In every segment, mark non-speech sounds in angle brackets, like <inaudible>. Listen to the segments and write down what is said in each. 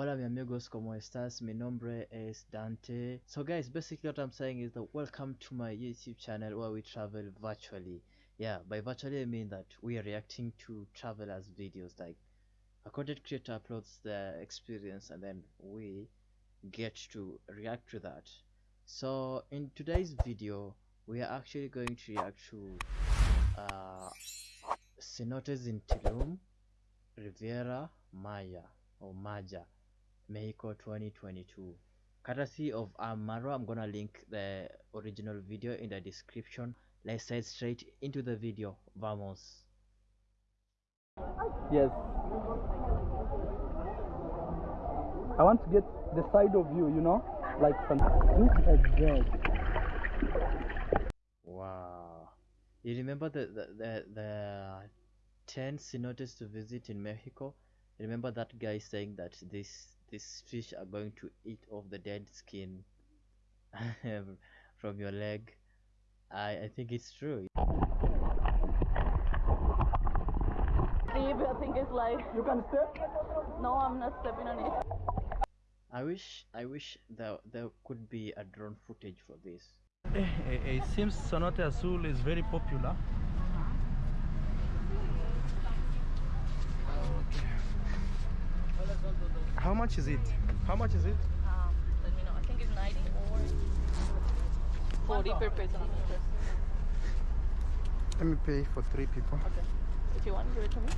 Hola mi amigos, como estas? Mi nombre es Dante. So guys, basically what I'm saying is that welcome to my YouTube channel where we travel virtually. Yeah, by virtually I mean that we are reacting to travelers videos like a content creator uploads their experience and then we get to react to that. So in today's video, we are actually going to react to uh, cenotes in Tulum, Riviera Maya or Maja, Mexico 2022. Courtesy of Amaro, I'm gonna link the original video in the description. Let's head straight into the video. Vamos. Yes. I want to get the side of you, you know? Like some. Look at that. Wow. You remember the the the, the 10 cenotes to visit in Mexico? Remember that guy saying that this these fish are going to eat off the dead skin <laughs> from your leg? I I think it's true. deep. I think it's like You can step? no, I'm not stepping on it. I wish I wish there there could be a drone footage for this. Eh, eh, eh, it seems Cenote Azul is very popular. How much is it? How much is it? Um, let me know. I think it's 90 or 40 per person. I'm not sure. Let me pay for three people. Okay. If you want, give it to me.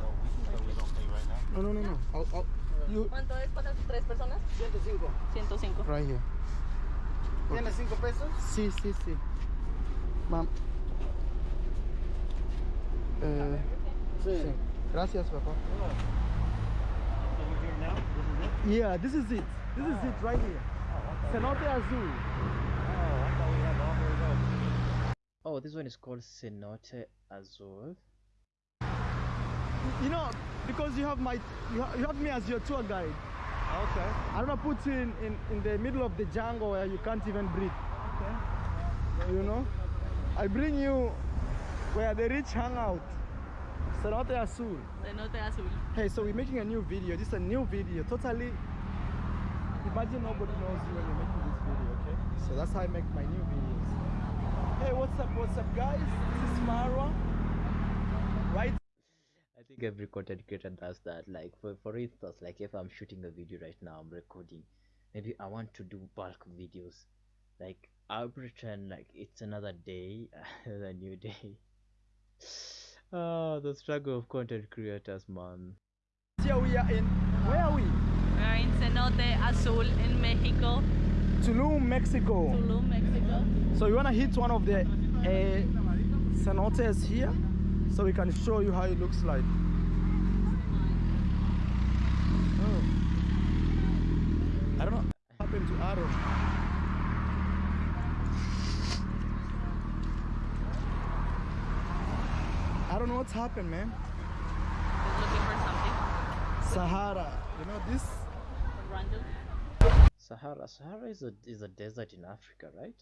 No, we, okay. we don't pay right now. no, no, no. I'll, I'll, you ¿Cuánto es para tres personas? 105. 105. right here. ¿Tiene cinco pesos? Sí, sí, sí. Mam. Eh, sí. Gracias, papá. Yeah, this is it. This is it right here. Cenote Azul. Oh, this one is called Cenote Azul. You know, because you have my, you, you have me as your tour guide. Okay. I don't put you in, in, in the middle of the jungle where you can't even breathe. Okay. You know? I bring you where the rich hang out. Cenote Azul. Cenote azul. Hey, so we're making a new video. This is a new video. Totally. Imagine nobody knows you when you're making this video, okay? So that's how I make my new videos. Hey, what's up? What's up, guys? This is Marwa. Right? I think every content creator does that. Like for for instance, like if I'm shooting a video right now, I'm recording. Maybe I want to do bulk videos. Like I'll pretend like it's another day, <laughs> a new day. Oh, the struggle of content creators, man. Here we are in. Where are we? We're in Cenote Azul in Mexico, Tulum, Mexico. Tulum, Mexico. So we want to hit one of the uh, cenotes here so we can show you how it looks like. Oh. I don't know what happened to Aaron. Don't know what's happened, man. Just looking for something. Sahara, you know this? Random. Sahara, Sahara is a is a desert in Africa, right?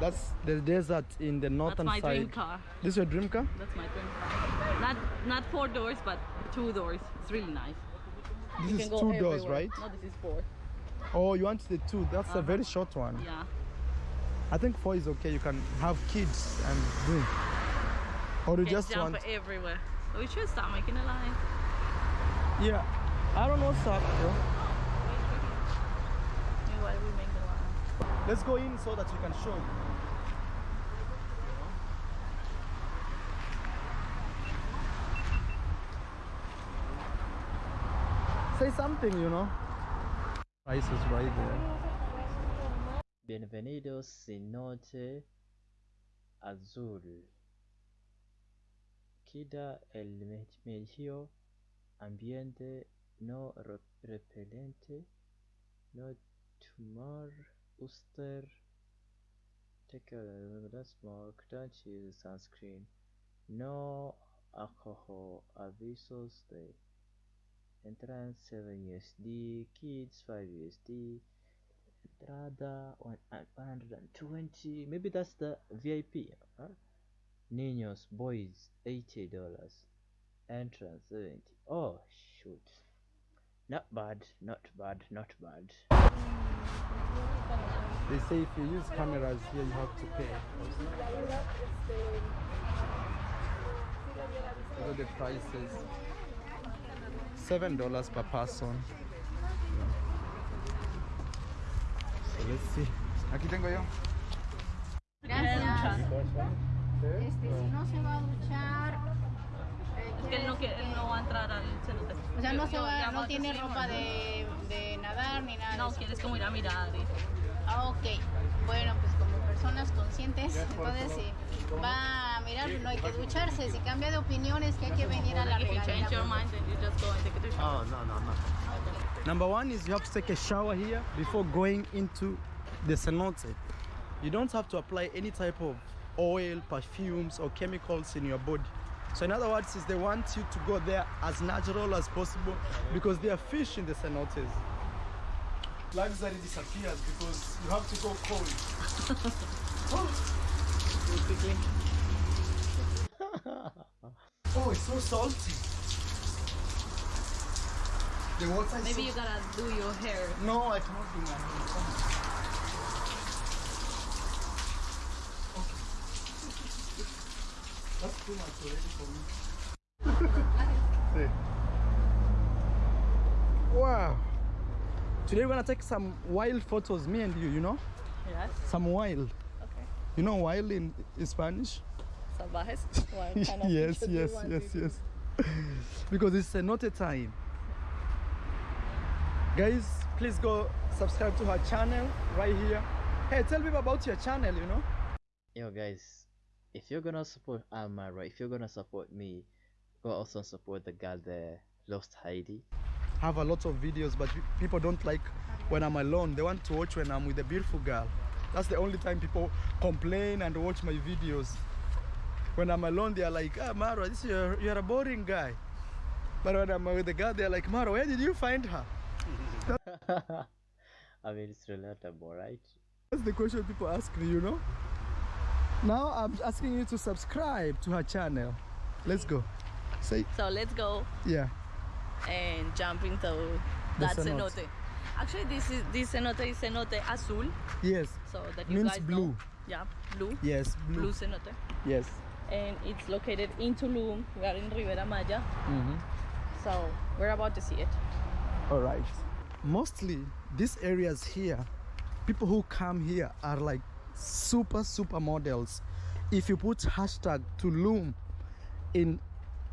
That's the desert in the That's northern my side. dream car. This is your dream car? That's my dream car. Not not four doors, but two doors. It's really nice. This You is can go two doors, everywhere. right? No, this is four. Oh, you want the two? That's a Uh-huh. very short one. Yeah. I think four is okay. You can have kids and do. Or you Can just jump want. everywhere. We should stop making a line. Yeah. I don't know what's up, bro. Meanwhile, we make the line. Let's go in so that you can show. Say something, you know. Price is right there. Bienvenidos Cenote Azul. Queda el medio ambiente no repelente, no tumor, usted take a don't use sunscreen, no alcohol, avisos de entrance 7 USD, kids 5 USD, entrada uh, 120 maybe that's the vip huh? Niños boys 80 dollars entrance 70 oh shoot Not bad, not bad, not bad. They say if you use cameras here, you have to pay. Look at the prices. Seven dollars per person. So let's see. Aquí tengo yo. Gracias. Este, si no se va a duchar, eh, Es que él no, quiere, él no va a entrar al cenote. o sea, no se va, no va- tiene ropa de, de nadar ni nada. No, quieres como ir a mirar. y- Ah, ok. Bueno, pues como personas conscientes, entonces si va a mirar, no hay que ducharse. Si cambia de opiniones, que hay que venir a la regadera. Oh, no, no, no. Number one is you have to take a shower here before going into the cenote. You don't have to apply any type of oil, perfumes, or chemicals in your body. So, in other words, is they want you to go there as natural as possible because there are fish in the cenotes. Luxury disappears because you have to go cold. <laughs> oh, it's so salty. The water is Maybe so you gotta do your hair. no, I cannot do my hair. Okay. That's too much already for me. See. Wow. Today we're gonna take some wild photos, me and you, you know? Yes. Some wild. Okay. You know wild in, in Spanish? Salvajes. <laughs> Kind of yes, pictures do you yes, yes, yes. because it's a not a time. Guys, please go subscribe to her channel right here. Hey, tell me about your channel, you know? Yo guys, if you're gonna support Amara, if you're gonna support me, go also support the girl there, Lost Heidi. I have a lot of videos, but people don't like when I'm alone. They want to watch when I'm with a beautiful girl. That's the only time people complain and watch my videos. When I'm alone, they're like, ah, Maro, this you're, you're a boring guy. But when I'm with a girl, they're like, Maro, where did you find her? <laughs> I mean, it's relatable, right? That's the question people ask me, you know? Now I'm asking you to subscribe to her channel. Let's go. Say, So let's go yeah. and jump into The that cenote. cenote. Actually, this is this cenote is cenote azul, Yes. so that you Means guys blue. know. Yeah, blue, Yes, blue. blue cenote, Yes. and it's located in Tulum. We are in Riviera Maya, hmm so we're about to see it. All right. Mostly these areas here, people who come here are like super super models. If you put hashtag Tulum in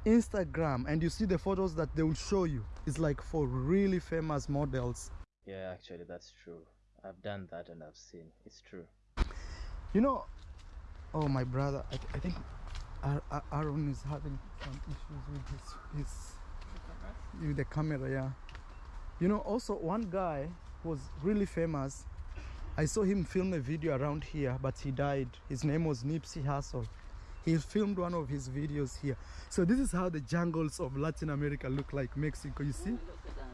Instagram and you see the photos that they will show you, it's like for really famous models. Yeah, actually, that's true. I've done that and I've seen. It's true. You know, oh my brother, I, I think Ar- Ar- Aaron is having some issues with his, his with the camera. Yeah. You know, also one guy who was really famous. I saw him film a video around here, but he died. His name was Nipsey Hussle. He filmed one of his videos here. So this is how the jungles of Latin America look like Mexico. You see? Look at that.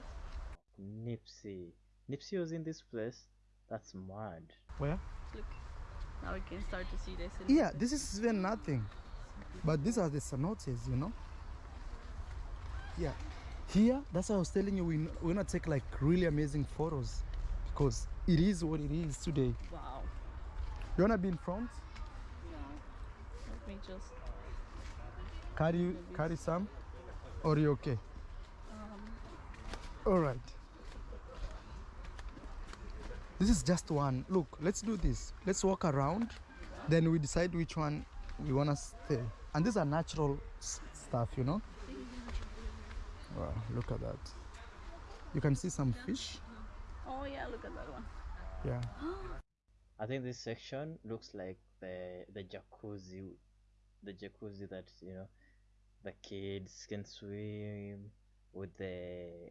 Nipsey. Nipsey was in this place? That's mad. Where? Look. Now we can start to see this. Yeah, this is even nothing. But these are the cenotes, you know? Yeah. Here, that's why I was telling you, we, we're gonna take like really amazing photos because it is what it is today. Wow. You wanna be in front? No. Let me just. Carry, carry some? Or you okay? Um, All right. This is just one. Look, let's do this. Let's walk around, then we decide which one we wanna stay. And these are natural stuff, you know. Wow, look at that. You can see some fish. Oh yeah, look at that one. Yeah. <gasps> I think this section looks like the the jacuzzi, the jacuzzi that you know, the kids can swim with the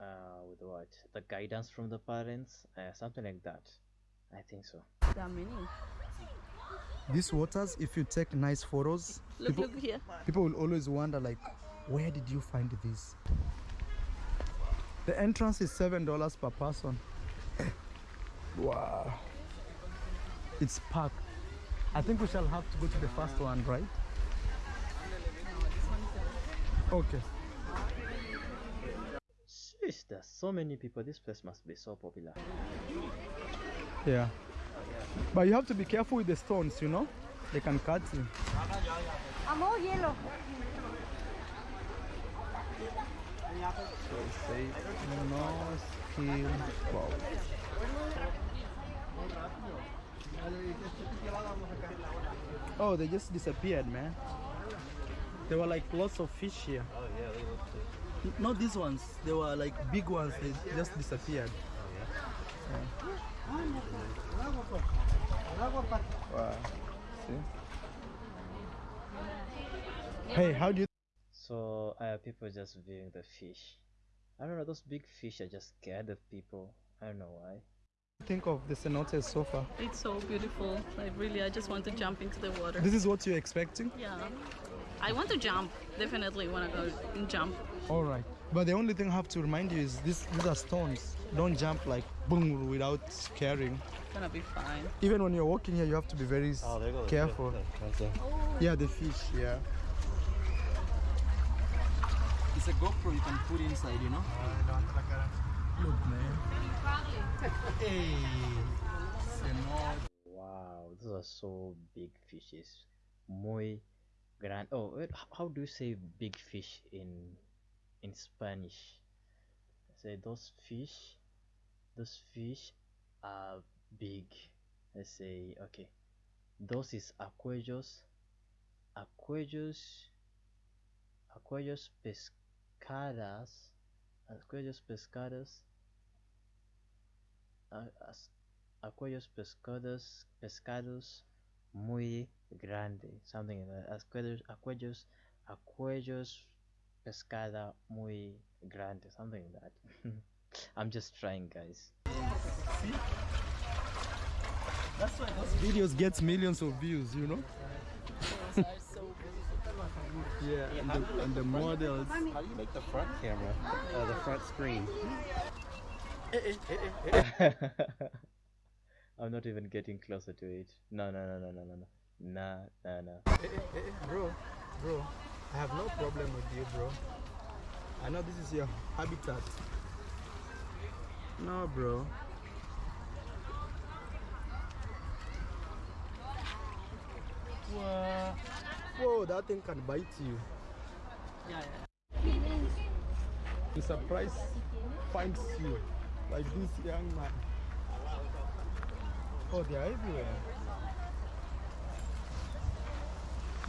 uh with what the guidance from the parents, uh, something like that. I think so. There are many. These waters, if you take nice photos, Look, people, look here. people will always wonder like, where did you find this? The entrance is seven dollars per person. wow. It's packed. I think we shall have to go to the first one, right? Okay. there's so many people. This place must be so popular. Yeah. But you have to be careful with the stones, you know? They can cut you. Amor, hielo. So it says no skill. Oh, they just disappeared, man. There were like lots of fish here. Oh yeah, they look Not these ones. They were like big ones. They just disappeared. Oh, wow. See? Hey, how do you So uh, people just viewing the fish. I don't know. Those big fish are just scared of people. I don't know why. think of the cenotes so far? It's so beautiful. Like really, I just want to jump into the water. This is what you're expecting? Yeah. I want to jump. Definitely want to go and jump. All right. But the only thing I have to remind you is this, these are stones. Don't jump like boom without scaring. It's gonna be fine. Even when you're walking here, you have to be very s- careful. Yeah, the fish, yeah. It's a GoPro you can put inside, you know? Look, man. <laughs> hey. Wow, those are so big fishes. Muy gran. Oh, wait, how do you say big fish in in Spanish? Say those fish. Those fish are big. Let's say okay. Those is aquellos. Aquellos. Aquellos pescadas. Aquellos pescados. Uh, as- aquellos pescados pescados muy grande something like that aquellos aquellos aquellos pescada muy grande something like that i'm just trying guys That's why those videos get millions of views, you know? Yeah, and the, and the models. How do you make the front camera? Uh, the front screen. <laughs> i'm not even getting closer to it no no no no no no no nah nah nah Eh, eh, eh, bro, bro, I have no problem with you, bro. I know this is your habitat. No, bro. Whoa. Whoa, that thing can bite you. Yeah, yeah. The surprise finds you, like this young man. Oh, they are everywhere.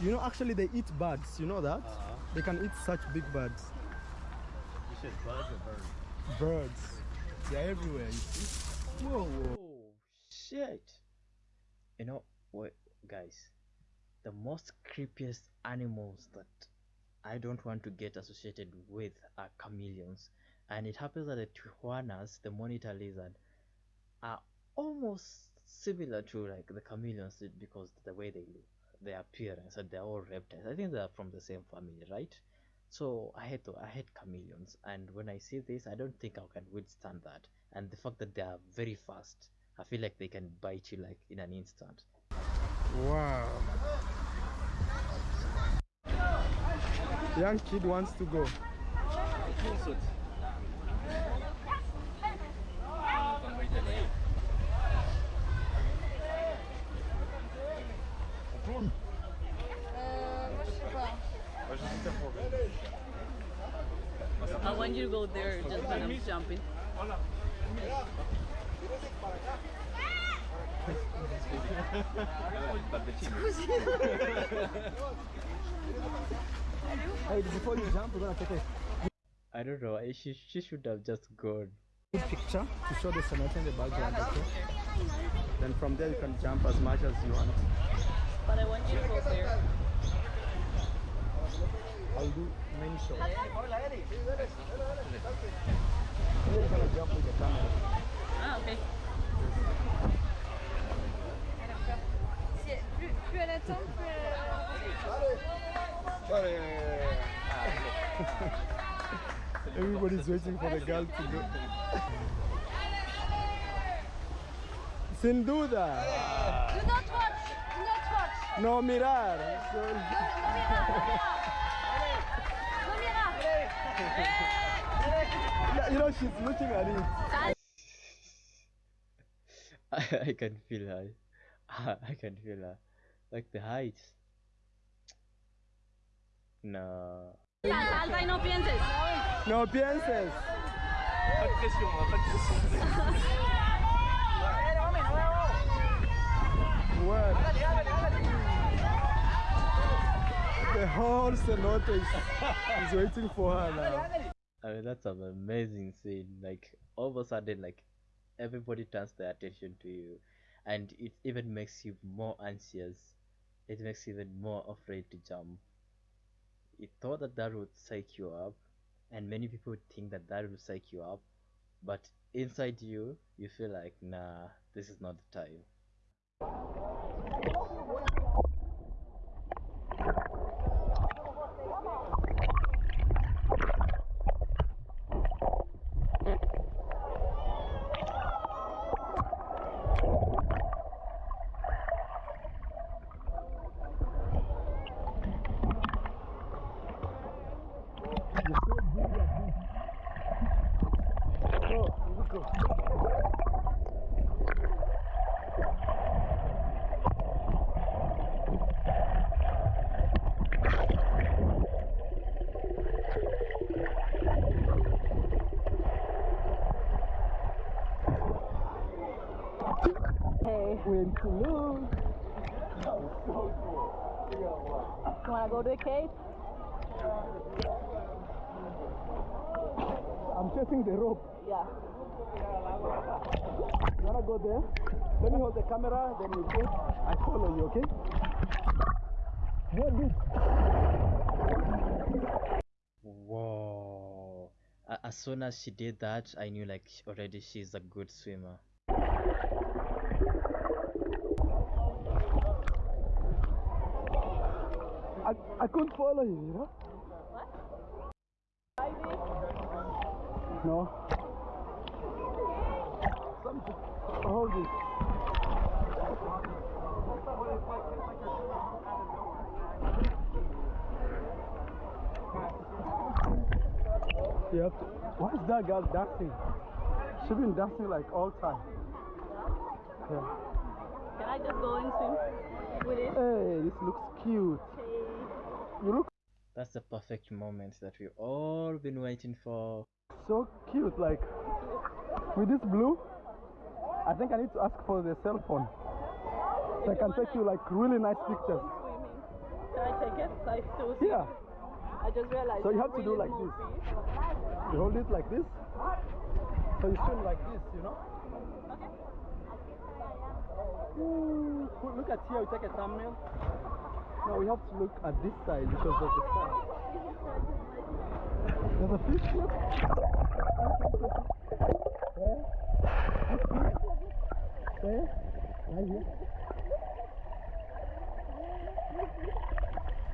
You know, actually, they eat birds. You know that? Uh-huh. They can eat such big birds. You said buzz or bird? Birds. They are everywhere. You see? Whoa, whoa. Oh shit! You know what, guys? The most creepiest animals that I don't want to get associated with are chameleons, and it happens that the iguanas, the monitor lizard, are almost similar to like the chameleons because the way they look, their appearance, and they're all reptiles. I think they're from the same family, right? So I hate to, I hate chameleons, and when I see this, I don't think I can withstand that. And the fact that they are very fast, I feel like they can bite you like in an instant. Wow. Young kid wants to go. I want you to go there just when I'm jumping. Hey, before you jump, we're gonna take a I don't know. She she should have just gone. picture to show the cenote in the background, okay? Then from there you can jump as much as you want. But I want you to go there. I'll do many shots. You're gonna jump with the camera. Ah, okay. Plus, plus elle attend, plus Everybody's waiting for the girl to go. Sin duda. Do not watch! Do not watch! No mirar. So- No mirar! Yeah, you know, she's looking at it. I, I can feel her. I can feel her. Like the heights. No. Salta y no pienses. No pienses. What? The whole cenote is, is waiting for her now. I mean, that's an amazing scene. Like, all of a sudden, like, everybody turns their attention to you, and it even makes you more anxious. It makes you even more afraid to jump. You thought that that would psych you up, and many people think that that would psych you up, but inside you, you feel like, nah, this is not the time. Go, you go. Hey, When to look. you wanna go to the cave? I'm chasing the rope. Yeah. You wanna go there? Let me hold the camera, then you go. I follow you, okay? What this? Whoa. As soon as she did that, I knew like already she's a good swimmer. I, I couldn't follow you, you know? What? No. Something. Hold it. You have to. Why is that girl dancing? She's been dancing like all time. Yeah. Can I just go and swim with it? Hey, this looks cute. You look That's the perfect moment that we've all been waiting for. so cute, like with this blue. I think I need to ask for the cell phone. So I can take you like really nice oh, pictures. Swimming. Can I take it? Like to see? Yeah, I just realized. So you have to do really like small this. you hold it like this. So you swim like this, you know? Ooh, look- look at here, we take a thumbnail. No, we have to look at this side because of the sun. There's a fish here. Where? Where? Right here.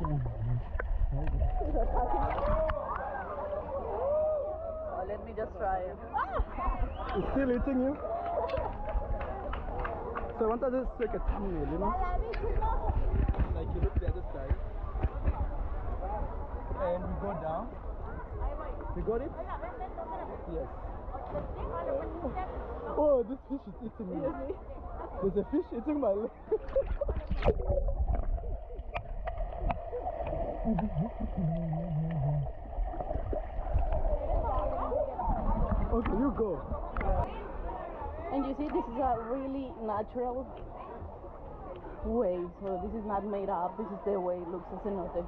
Oh, oh, let me just try it. It's still eating you? So I wanted to take a thumbnail, you know? You look the other side. And we go down. You got it? Yes. Oh, this fish is eating me. There's a fish eating my leg. <laughs> okay, you go. And you see, this is a really natural way. So this is not made up. This is the way it looks as a cenote.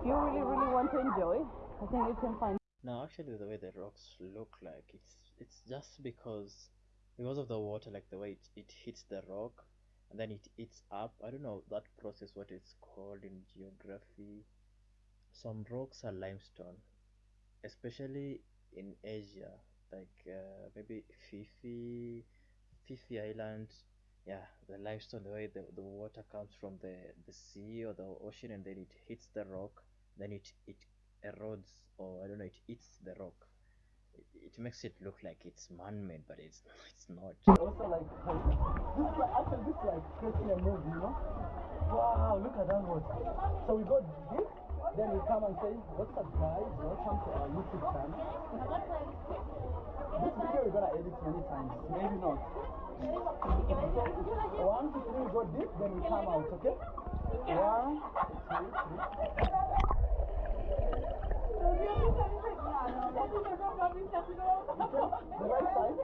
If you really, really want to enjoy, I think you can find. No, actually, the way the rocks look like it's it's just because because of the water, like the way it, it hits the rock and then it eats up. I don't know that process what it's called in geography. Some rocks are limestone, especially in Asia, like uh, maybe Phi Phi, Fifi Island. Yeah, the limestone, the way the, the water comes from the, the sea or the ocean and then it hits the rock, then it, it erodes or I don't know, it eats the rock. It, it makes it look like it's man-made, but it's <laughs> it's not. Also like, this is like actually this is like creating a movie, you know? Wow, look at that one. So we got this then we come and say, what's up guys, welcome to our YouTube channel. This video we're gonna edit many times, maybe not. One, two, three, go deep, then we come out, okay? One, two, three. The right side.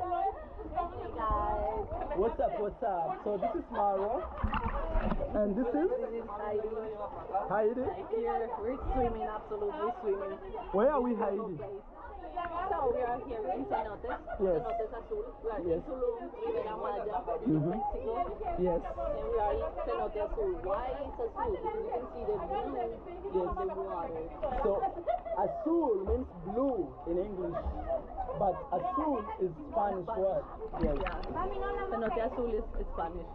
What's up, what's up? So this is Maro. And this is Heidi. Heidi. Here, we're swimming, absolutely swimming. Where are we Heidi? So we are here in Cenotes, Yes. Cenotes Azul. We are Yes. in Tulum, Riviera Maya, Mhm. Mexico. Yes. And we are in Cenote Azul. Why is Azul? Because you can see the blue the water. So azul means blue in English, but azul is Spanish word. Yes. Cenote Azul is, is Spanish.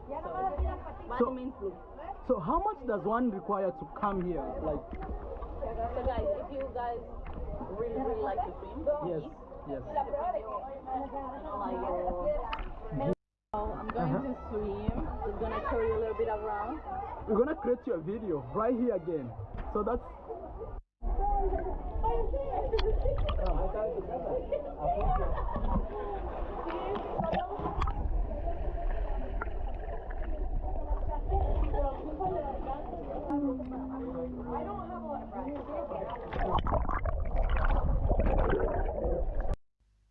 So, So- means blue. So how much does one require to come here? Like So guys, if you guys really, really like to swim, yes, yes. you know. So I'm going uh-huh. to swim. Just gonna carry you a little bit around. We're gonna create your video right here again. So that's <laughs> um,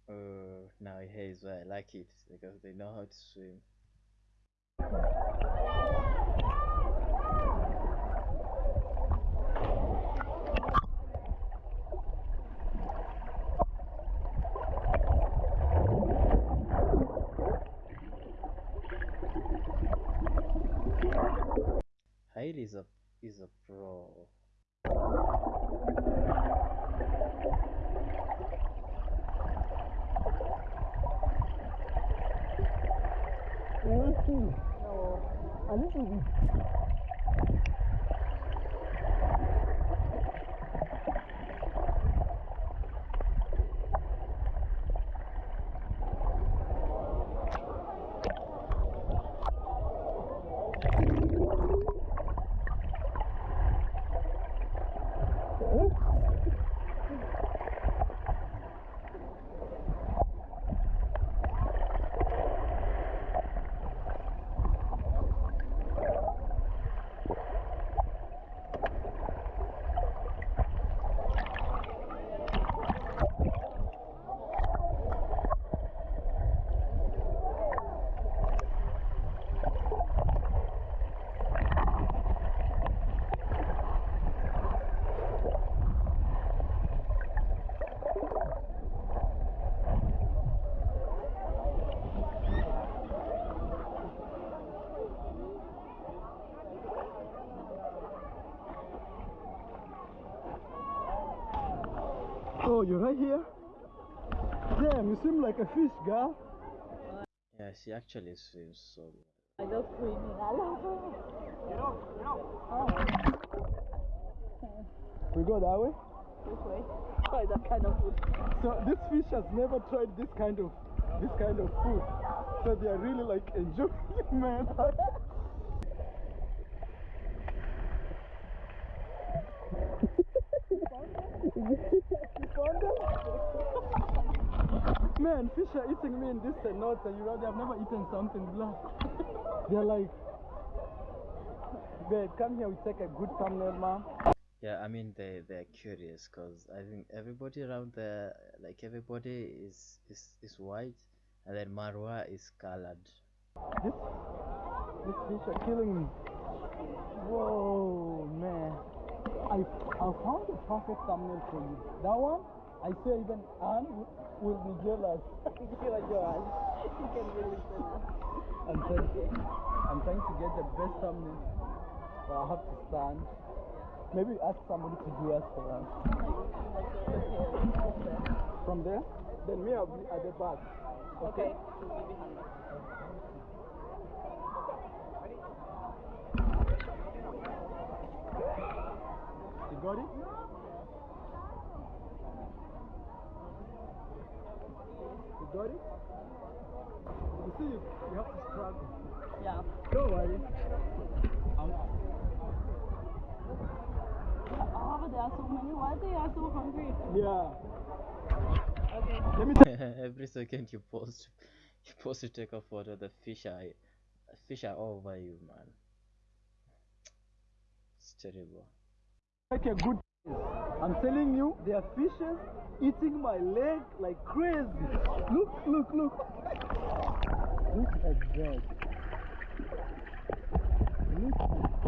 Uh, now here is why I like it because they know how to swim. Heidi is a is a pro. A Oh, you're right here? Damn, you seem like a fish, girl. Yeah, she actually swims so well. I love swimming. I love it. You know, you know. We go that way? This way? Try that kind of food. So this fish has never tried this kind of this kind of food. So they are really like enjoying <laughs> man. Man, fish are eating me in this and not, and you know, they have never eaten something black. <laughs> They're like, babe, come here, we take a good thumbnail, man. Yeah, I mean they they're curious because I think everybody around there, like everybody is is is white, and then Marwa is colored. This, this fish are killing me. Whoa, man. I, I found the perfect thumbnail for you. That one, I say even Anne will, be jealous. You are yours. You can really say that. I'm trying, I'm trying to get the best thumbnail. But I have to stand. Maybe ask somebody to do us for us. From there? Then me, I'll be at the back. Okay. You got it? You got it? You see, you, you have to struggle. Yeah. Don't worry. I'm, I ah, there are so many. Why they are so hungry? Yeah. Okay. Let me <laughs> Every second you post, <laughs> you post to take a photo, the fish are, fish are all over you, man. It's terrible. like a good. I'm telling you, there are fishes eating my leg like crazy. Look, look, look. Look at that. Look at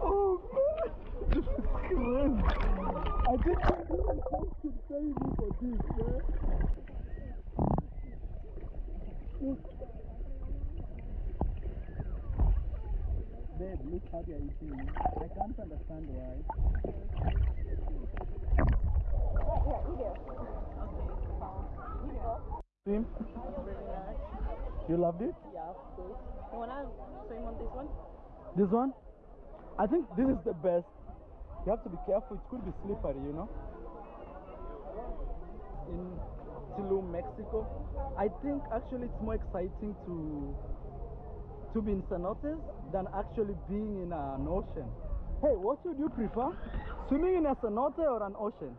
Oh man, this is crazy. I think someone should pay me for this, man. Look. Babe, look how they are eating. I can't understand why. Swim? You loved it? Yeah, of course. You wanna swim on this one? This one? I think this is the best. You have to be careful, it could be slippery, you know. In Tulum, Mexico. I think actually it's more exciting to to be in cenotes than actually being in an ocean. Hey, what would you prefer? Swimming in a cenote or an ocean?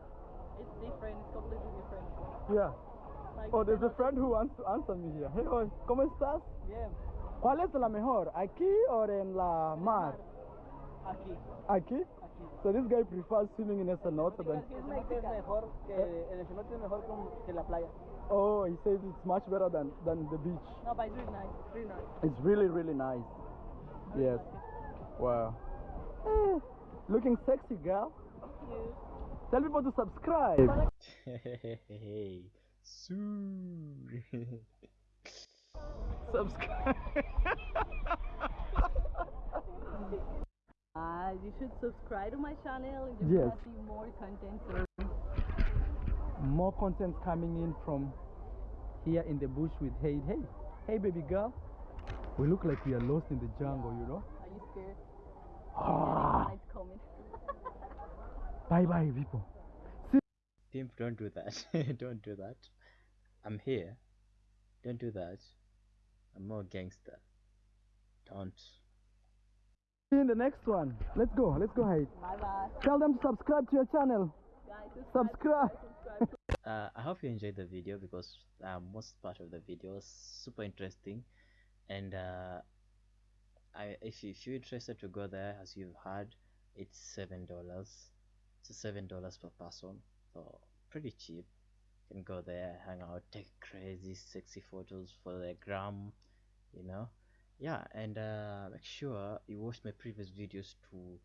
It's different. It's completely different. Yeah. Like Oh, there's a friend who wants to answer me here. Hey, hoy, ¿cómo estás? Bien. ¿Cuál es la mejor? ¿Aquí o en la mar? Aquí. ¿Aquí? So this guy prefers swimming in a cenote than... Es mejor que el cenote es mejor que la playa. Oh, he says it's much better than, than the beach. No, but it's really nice. It's really nice. It's really, really nice. Yes. Wow. Eh, Looking sexy, girl. You. Tell people to subscribe. hey, soon. <laughs> subscribe. <laughs> Uh, you should subscribe to my channel and you're Yes. gonna see more content soon. More content coming in from here in the bush with Hey. Hey, hey, baby girl. We look like we are lost in the jungle, you know? Are you scared? Ah, It's coming. <laughs> bye bye, people. Pimp, don't do that. <laughs> don't do that. I'm here. Don't do that. I'm more gangster. Don't. See you in the next one. Let's go. Let's go, Hey. Bye bye. Tell them to subscribe to your channel. Guys, Subscribe. subscribe. <laughs> Uh, I hope you enjoyed the video because uh, most part of the video was super interesting, and uh, I if, you, if you're interested to go there, as you've heard, it's seven dollars. It's seven dollars per person, so pretty cheap. You can go there, hang out, take crazy, sexy photos for the gram, you know. Yeah, and uh, make sure you watch my previous videos to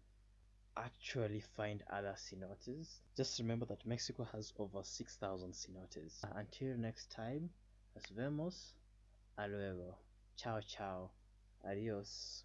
actually find other cenotes. Just remember that Mexico has over 6,000 cenotes. Until next time, nos vemos. A luego. Ciao, ciao. Adios.